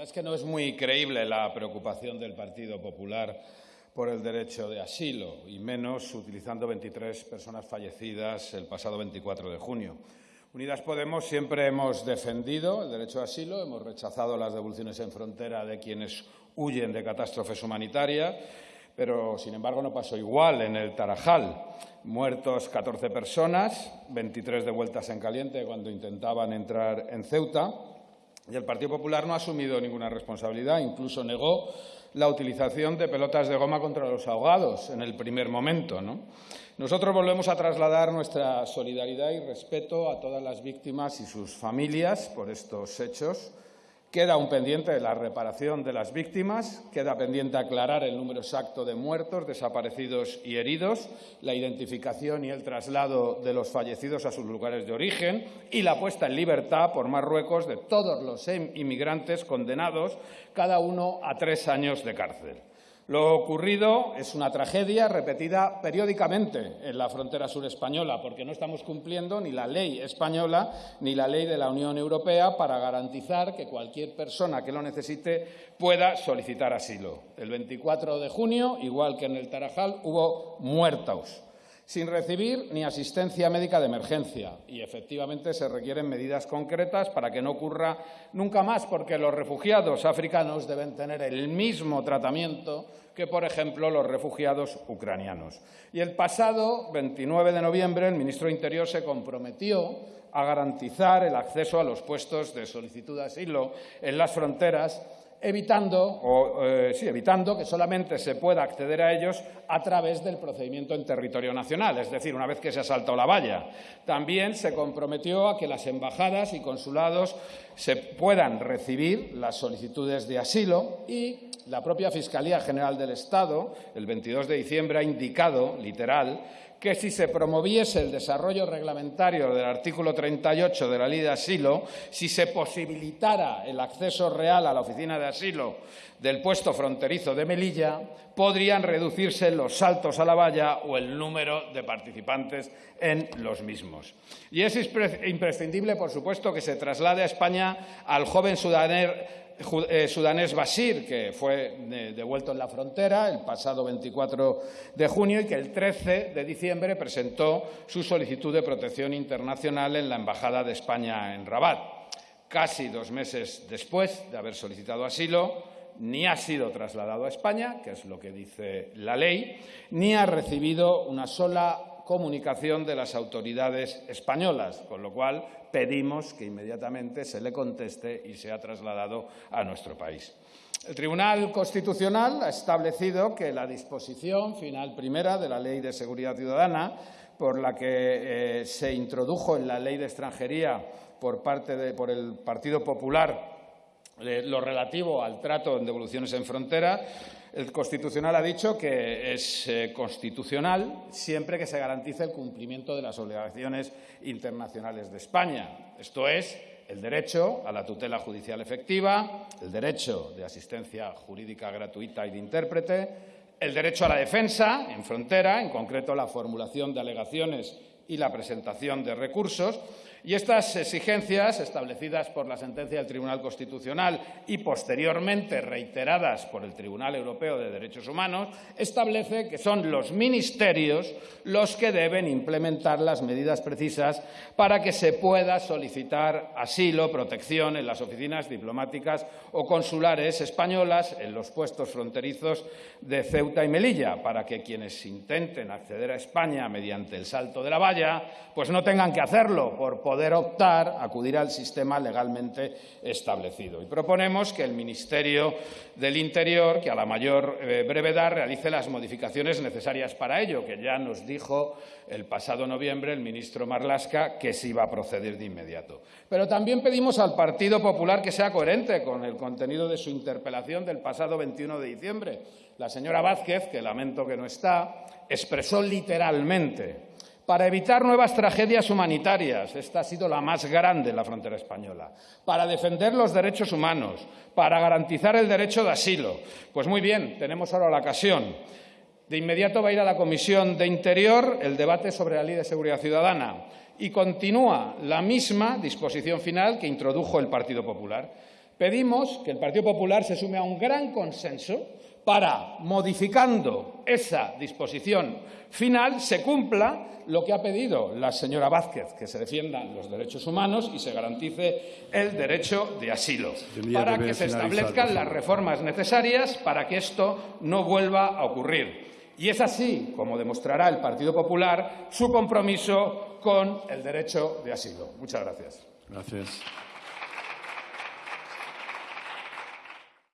verdad es que no es muy creíble la preocupación del Partido Popular por el derecho de asilo, y menos utilizando 23 personas fallecidas el pasado 24 de junio. Unidas Podemos siempre hemos defendido el derecho de asilo, hemos rechazado las devoluciones en frontera de quienes huyen de catástrofes humanitarias, pero sin embargo no pasó igual en el Tarajal. Muertos 14 personas, 23 devueltas en caliente cuando intentaban entrar en Ceuta. Y el Partido Popular no ha asumido ninguna responsabilidad, incluso negó la utilización de pelotas de goma contra los ahogados en el primer momento. Nosotros volvemos a trasladar nuestra solidaridad y respeto a todas las víctimas y sus familias por estos hechos. Queda un pendiente la reparación de las víctimas, queda pendiente aclarar el número exacto de muertos, desaparecidos y heridos, la identificación y el traslado de los fallecidos a sus lugares de origen y la puesta en libertad por Marruecos de todos los inmigrantes condenados, cada uno a tres años de cárcel. Lo ocurrido es una tragedia repetida periódicamente en la frontera sur española, porque no estamos cumpliendo ni la ley española ni la ley de la Unión Europea para garantizar que cualquier persona que lo necesite pueda solicitar asilo. El 24 de junio, igual que en el Tarajal, hubo muertos sin recibir ni asistencia médica de emergencia. Y efectivamente se requieren medidas concretas para que no ocurra nunca más, porque los refugiados africanos deben tener el mismo tratamiento que, por ejemplo, los refugiados ucranianos. Y el pasado 29 de noviembre el ministro de Interior se comprometió a garantizar el acceso a los puestos de solicitud de asilo en las fronteras evitando, o, eh, sí, evitando que solamente se pueda acceder a ellos a través del procedimiento en territorio nacional, es decir, una vez que se ha saltado la valla. También se comprometió a que las embajadas y consulados se puedan recibir las solicitudes de asilo y la propia Fiscalía General del Estado, el 22 de diciembre, ha indicado, literal, que si se promoviese el desarrollo reglamentario del artículo 38 de la Ley de Asilo, si se posibilitara el acceso real a la oficina de asilo del puesto fronterizo de Melilla, podrían reducirse los saltos a la valla o el número de participantes en los mismos. Y es imprescindible, por supuesto, que se traslade a España al joven sudanés sudanés Bashir, que fue eh, devuelto en la frontera el pasado 24 de junio y que el 13 de diciembre presentó su solicitud de protección internacional en la Embajada de España en Rabat. Casi dos meses después de haber solicitado asilo, ni ha sido trasladado a España, que es lo que dice la ley, ni ha recibido una sola comunicación de las autoridades españolas, con lo cual pedimos que inmediatamente se le conteste y sea trasladado a nuestro país. El Tribunal Constitucional ha establecido que la disposición final primera de la Ley de Seguridad Ciudadana, por la que eh, se introdujo en la Ley de Extranjería por parte de, por el Partido Popular lo relativo al trato en devoluciones en frontera, el Constitucional ha dicho que es eh, constitucional siempre que se garantice el cumplimiento de las obligaciones internacionales de España. Esto es, el derecho a la tutela judicial efectiva, el derecho de asistencia jurídica gratuita y de intérprete, el derecho a la defensa en frontera, en concreto la formulación de alegaciones y la presentación de recursos, y estas exigencias, establecidas por la sentencia del Tribunal Constitucional y posteriormente reiteradas por el Tribunal Europeo de Derechos Humanos, establece que son los ministerios los que deben implementar las medidas precisas para que se pueda solicitar asilo, protección en las oficinas diplomáticas o consulares españolas en los puestos fronterizos de Ceuta y Melilla, para que quienes intenten acceder a España mediante el salto de la valla, pues no tengan que hacerlo por poder optar, acudir al sistema legalmente establecido. Y proponemos que el Ministerio del Interior, que a la mayor eh, brevedad realice las modificaciones necesarias para ello, que ya nos dijo el pasado noviembre el ministro Marlasca que se iba a proceder de inmediato. Pero también pedimos al Partido Popular que sea coherente con el contenido de su interpelación del pasado 21 de diciembre. La señora Vázquez, que lamento que no está, expresó literalmente para evitar nuevas tragedias humanitarias, esta ha sido la más grande en la frontera española, para defender los derechos humanos, para garantizar el derecho de asilo. Pues muy bien, tenemos ahora la ocasión. De inmediato va a ir a la Comisión de Interior el debate sobre la Ley de Seguridad Ciudadana y continúa la misma disposición final que introdujo el Partido Popular. Pedimos que el Partido Popular se sume a un gran consenso para, modificando esa disposición final, se cumpla lo que ha pedido la señora Vázquez, que se defiendan los derechos humanos y se garantice el derecho de asilo, para que se establezcan las reformas necesarias para que esto no vuelva a ocurrir. Y es así como demostrará el Partido Popular su compromiso con el derecho de asilo. Muchas gracias. Gracias.